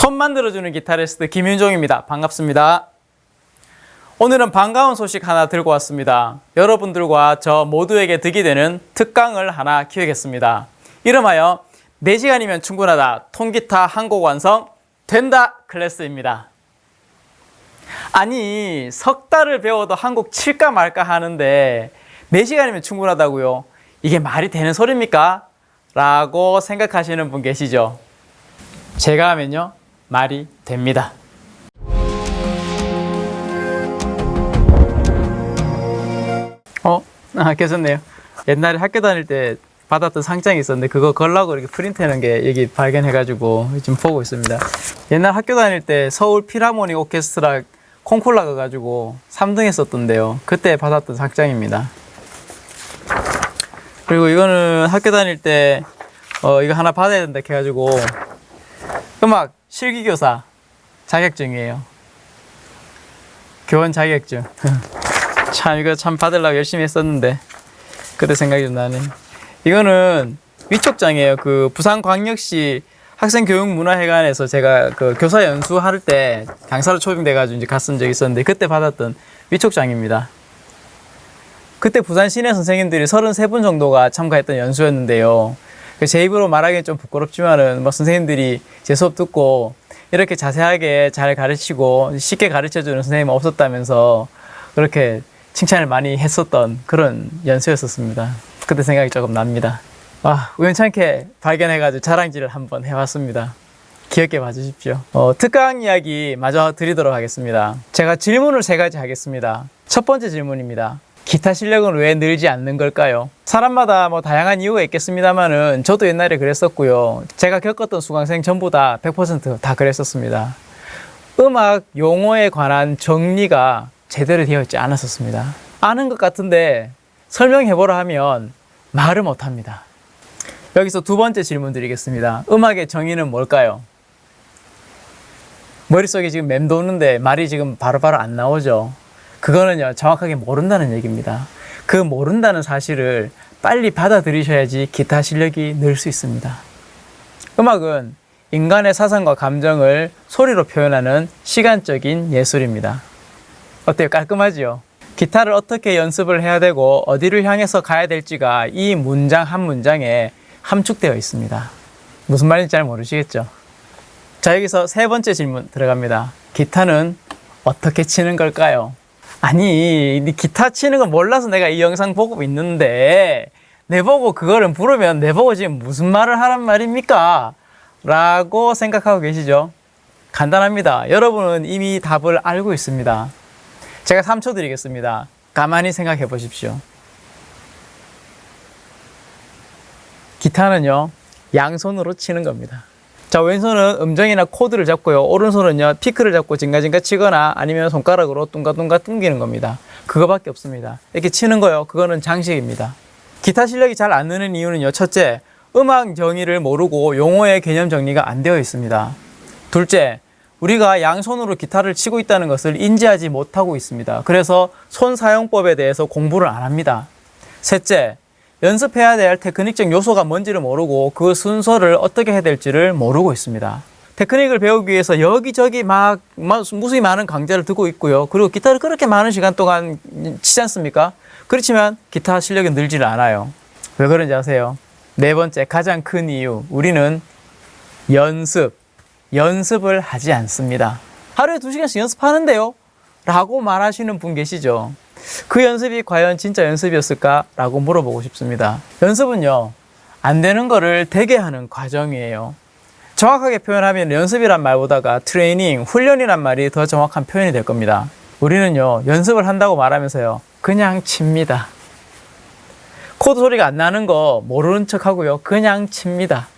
손 만들어주는 기타리스트 김윤종입니다. 반갑습니다. 오늘은 반가운 소식 하나 들고 왔습니다. 여러분들과 저 모두에게 득이 되는 특강을 하나 기획했습니다. 이름하여 4시간이면 충분하다 통기타 한 곡 완성 된다 클래스입니다. 아니 석 달을 배워도 한 곡 칠까 말까 하는데 4시간이면 충분하다고요? 이게 말이 되는 소리입니까? 라고 생각하시는 분 계시죠? 제가 하면요 말이 됩니다. 어? 아, 계셨네요. 옛날에 학교 다닐 때 받았던 상장이 있었는데 그거 걸라고 이렇게 프린트하는 게 여기 발견해가지고 지금 보고 있습니다. 옛날 학교 다닐 때 서울 필하모닉 오케스트라 콩쿨 나가가지고 3등 했었던데요. 그때 받았던 상장입니다. 그리고 이거는 학교 다닐 때 어, 이거 하나 받아야 된다 해가지고 음악 실기교사 자격증이에요. 교원 자격증. 참 이거 참 받으려고 열심히 했었는데 그때 생각이 좀 나네. 이거는 위촉장이에요. 그 부산광역시 학생교육문화회관에서 제가 그 교사 연수할 때 강사로 초빙돼가지고 이제 갔은 적이 있었는데 그때 받았던 위촉장입니다. 그때 부산 시내 선생님들이 33분 정도가 참가했던 연수였는데요. 그제 입으로 말하기는 좀 부끄럽지만은 뭐 선생님들이 제 수업 듣고 이렇게 자세하게 잘 가르치고 쉽게 가르쳐 주는 선생님은 없었다면서 그렇게 칭찬을 많이 했었던 그런 연수였었습니다. 그때 생각이 조금 납니다. 아, 우연찮게 발견해가지고 자랑질을 한번 해봤습니다. 귀엽게 봐주십시오. 어, 특강 이야기 마저 드리도록 하겠습니다. 제가 질문을 세 가지 하겠습니다. 첫 번째 질문입니다. 기타 실력은 왜 늘지 않는 걸까요? 사람마다 뭐 다양한 이유가 있겠습니다만은 저도 옛날에 그랬었고요. 제가 겪었던 수강생 전부 다 100%다 그랬었습니다. 음악 용어에 관한 정리가 제대로 되어 있지 않았었습니다. 아는 것 같은데 설명해보라 하면 말을 못합니다. 여기서 두 번째 질문 드리겠습니다. 음악의 정의는 뭘까요? 머릿속에 지금 맴도는데 말이 지금 바로바로 안 나오죠. 그거는요, 정확하게 모른다는 얘기입니다. 그 모른다는 사실을 빨리 받아들이셔야지 기타 실력이 늘 수 있습니다. 음악은 인간의 사상과 감정을 소리로 표현하는 시간적인 예술입니다. 어때요? 깔끔하지요? 기타를 어떻게 연습을 해야 되고 어디를 향해서 가야 될지가 이 문장 한 문장에 함축되어 있습니다. 무슨 말인지 잘 모르시겠죠? 자, 여기서 세 번째 질문 들어갑니다. 기타는 어떻게 치는 걸까요? 아니, 네 기타 치는 거 몰라서 내가 이 영상 보고 있는데, 내보고 그거를 부르면 내보고 지금 무슨 말을 하란 말입니까? 라고 생각하고 계시죠? 간단합니다. 여러분은 이미 답을 알고 있습니다. 제가 3초 드리겠습니다. 가만히 생각해 보십시오. 기타는요, 양손으로 치는 겁니다. 자, 왼손은 음정이나 코드를 잡고요. 오른손은요, 피크를 잡고 징가징가 치거나 아니면 손가락으로 뚱가뚱가 뚱기는 겁니다. 그거밖에 없습니다. 이렇게 치는 거요. 그거는 장식입니다. 기타 실력이 잘 안 느는 이유는요. 첫째, 음악 정의를 모르고 용어의 개념 정리가 안 되어 있습니다. 둘째, 우리가 양손으로 기타를 치고 있다는 것을 인지하지 못하고 있습니다. 그래서 손 사용법에 대해서 공부를 안 합니다. 셋째, 연습해야 될 테크닉적 요소가 뭔지를 모르고 그 순서를 어떻게 해야 될지를 모르고 있습니다. 테크닉을 배우기 위해서 여기저기 막, 막 무수히 많은 강좌를 듣고 있고요. 그리고 기타를 그렇게 많은 시간 동안 치지 않습니까? 그렇지만 기타 실력이 늘지를 않아요. 왜 그런지 아세요? 네 번째 가장 큰 이유 우리는 연습, 연습을 하지 않습니다. 하루에 두 시간씩 연습하는데요? 라고 말하시는 분 계시죠? 그 연습이 과연 진짜 연습이었을까? 라고 물어보고 싶습니다. 연습은요, 안 되는 거를 되게 하는 과정이에요. 정확하게 표현하면 연습이란 말보다가 트레이닝, 훈련이란 말이 더 정확한 표현이 될 겁니다. 우리는요, 연습을 한다고 말하면서요, 그냥 칩니다. 코드 소리가 안 나는 거 모르는 척 하고요, 그냥 칩니다.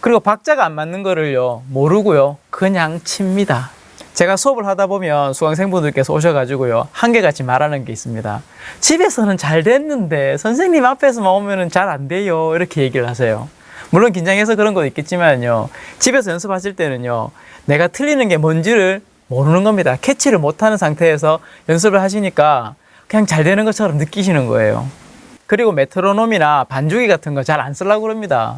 그리고 박자가 안 맞는 거를요, 모르고요, 그냥 칩니다. 제가 수업을 하다 보면 수강생분들께서 오셔가지고요, 한계같이 말하는 게 있습니다. 집에서는 잘 됐는데, 선생님 앞에서만 오면은 잘안 돼요. 이렇게 얘기를 하세요. 물론 긴장해서 그런 것도 있겠지만요, 집에서 연습하실 때는요, 내가 틀리는 게 뭔지를 모르는 겁니다. 캐치를 못하는 상태에서 연습을 하시니까 그냥 잘 되는 것처럼 느끼시는 거예요. 그리고 메트로놈이나 반주기 같은 거 잘 안 쓰려고 그럽니다.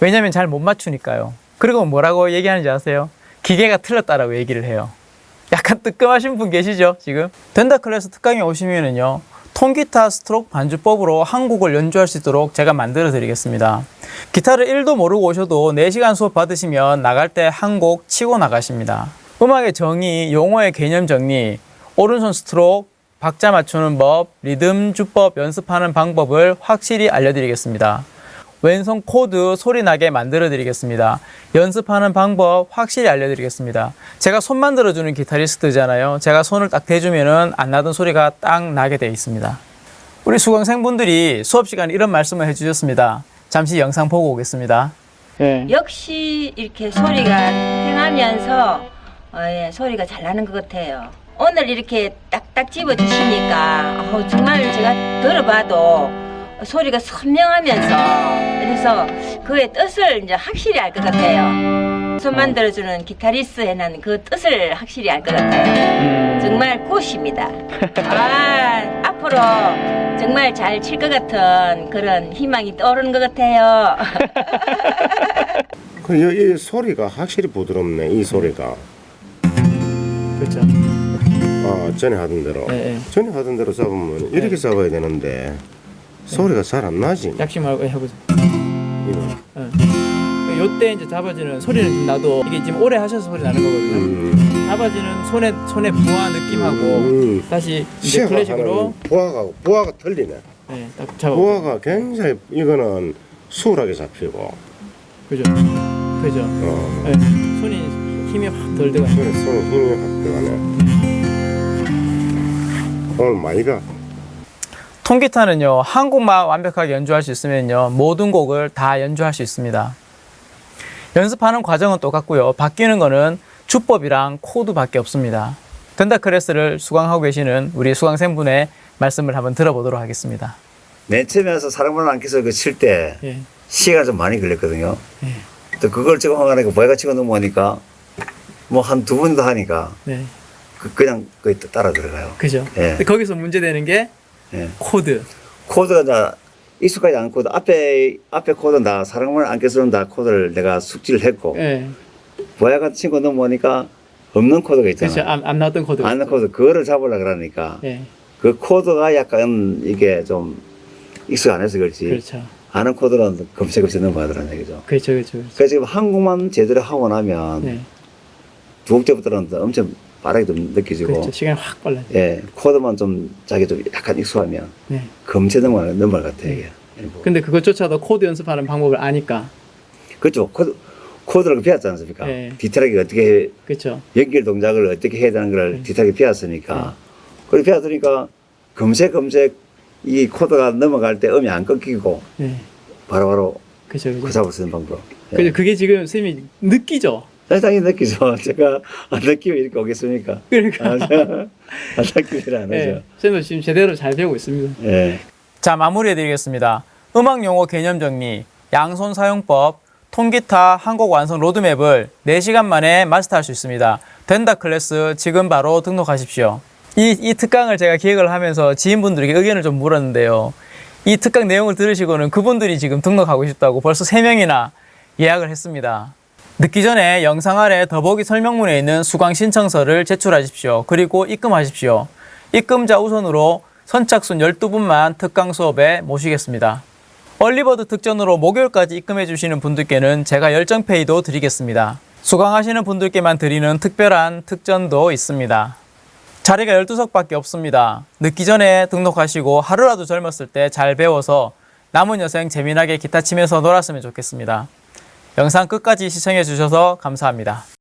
왜냐면 잘 못 맞추니까요. 그리고 뭐라고 얘기하는지 아세요? 기계가 틀렸다라고 얘기를 해요. 약간 뜨끔하신 분 계시죠, 지금? 덴다 클래스 특강에 오시면은요, 통기타 스트로크 반주법으로 한 곡을 연주할 수 있도록 제가 만들어 드리겠습니다. 기타를 1도 모르고 오셔도 4시간 수업 받으시면 나갈 때 한 곡 치고 나가십니다. 음악의 정의, 용어의 개념 정리, 오른손 스트로크, 박자 맞추는 법, 리듬 주법 연습하는 방법을 확실히 알려드리겠습니다. 왼손 코드 소리 나게 만들어 드리겠습니다. 연습하는 방법 확실히 알려드리겠습니다. 제가 손 만들어주는 기타리스트잖아요. 제가 손을 딱 대주면은 안 나던 소리가 딱 나게 되어 있습니다. 우리 수강생분들이 수업 시간에 이런 말씀을 해주셨습니다. 잠시 영상 보고 오겠습니다. 예. 역시 이렇게 소리가 팽하면서 어, 예, 소리가 잘 나는 것 같아요. 오늘 이렇게 딱딱 집어 주시니까 어, 정말 제가 들어봐도 소리가 선명하면서 그래서 그의 뜻을 이제 확실히 알 것 같아요. 손 만들어주는 기타리스트에는 그 뜻을 확실히 알 것 같아요. 정말 굿입니다. 아, 앞으로 정말 잘 칠 것 같은 그런 희망이 떠오르는 것 같아요. 그, 이, 이 소리가 확실히 부드럽네, 이 소리가. 그렇죠. 아, 전에 하던 대로. 예, 예. 전에 하던 대로 잡으면 이렇게 잡아야 되는데, 소리가 잘 안 나지. 약식 말고 해보세요. 이거. 요때 이제 잡아지는 소리는 좀 나도 이게 지금 오래 하셔서 소리 나는 거거든요. 음, 잡아지는 손에 손에 부하 느낌하고 음. 다시 이제 클래식으로 부하가, 부하가 틀리네. 네, 딱 잡아. 부하가 굉장히, 이거는 수월하게 잡히고, 그죠. 그죠. 어, 네, 손이 힘이 확 덜 들어가. 손에, 손에 힘이 확 들어가네. 오늘 많이 가. 통기타는요 한 곡만 완벽하게 연주할 수 있으면요 모든 곡을 다 연주할 수 있습니다. 연습하는 과정은 똑같고요 바뀌는 거는 주법이랑 코드밖에 없습니다. 덴다 클래스를 수강하고 계시는 우리 수강생분의 말씀을 한번 들어보도록 하겠습니다. 맨 처음에 와서 사랑방을 안겨서 그칠때 예. 시간이 좀 많이 걸렸거든요. 예. 또 그걸 찍어 하니까 보야가 찍어 넘어오니까 뭐 한 두번더 하니까 네, 그, 그냥 또 따라 들어가요. 그죠. 예. 거기서 문제되는 게 예. 코드. 코드가 다 익숙하지 않은 코드 앞에 앞에 코드는 다 사랑방을 안겨서는 다 코드를 내가 숙지를 했고 예, 보야가 친구 넘어오니까 없는 코드가 그렇죠. 있잖아요. 안, 안 나왔던 코드. 안는 코드 그거를 잡으려 그러니까 예, 그 코드가 약간 이게 좀 익숙 안 해서 그렇지 그렇죠. 아는 코드는 검색없이 넘어가더라는 얘기죠. 그렇죠, 그렇죠. 그렇죠. 그래서 지금 한 곡만 제대로 하고 나면 네, 두 곡째부터는 엄청 빠르게 좀 느껴지고 그렇죠. 시간이 확 빨라요. 예 코드만 좀 자기 좀 약간 익숙하면 네. 넘어가는 넘어갈 것 같아요 이게 근데 그것조차도 코드 연습하는 방법을 아니까. 그렇죠 코드 코드를 배웠지 않습니까 예. 디테일하게 어떻게 해, 그렇죠. 연결 동작을 어떻게 해야 되는 걸 네. 디테일하게 배웠으니까 그걸 배웠으니까 검색 검색 이 코드가 넘어갈 때 음이 안 끊기고 네, 바로바로 그렇죠, 그 그렇죠. 잡을 수 있는 방법 예. 그죠. 그게 지금 선생님이 느끼죠. 당연히 느끼죠 제가 안 느끼면 이렇게 오겠습니까 그러니까. 안 느끼질 않아죠 네, 선생님 지금 제대로 잘 배우고 있습니다. 예. 자, 마무리해드리겠습니다. 음악 용어 개념 정리, 양손 사용법, 통기타 한 곡 완성 로드맵을 4시간 만에 마스터할 수 있습니다. 된다 클래스 지금 바로 등록하십시오. 이, 이 특강을 제가 기획을 하면서 지인분들에게 의견을 좀 물었는데요. 이 특강 내용을 들으시고는 그분들이 지금 등록하고 싶다고 벌써 3명이나 예약을 했습니다. 늦기 전에 영상 아래 더보기 설명문에 있는 수강 신청서를 제출하십시오. 그리고 입금하십시오. 입금자 우선으로 선착순 12분만 특강 수업에 모시겠습니다. 얼리버드 특전으로 목요일까지 입금해 주시는 분들께는 제가 열정페이도 드리겠습니다. 수강하시는 분들께만 드리는 특별한 특전도 있습니다. 자리가 12석밖에 없습니다. 늦기 전에 등록하시고 하루라도 젊었을 때 잘 배워서 남은 여생 재미나게 기타 치면서 놀았으면 좋겠습니다. 영상 끝까지 시청해 주셔서 감사합니다.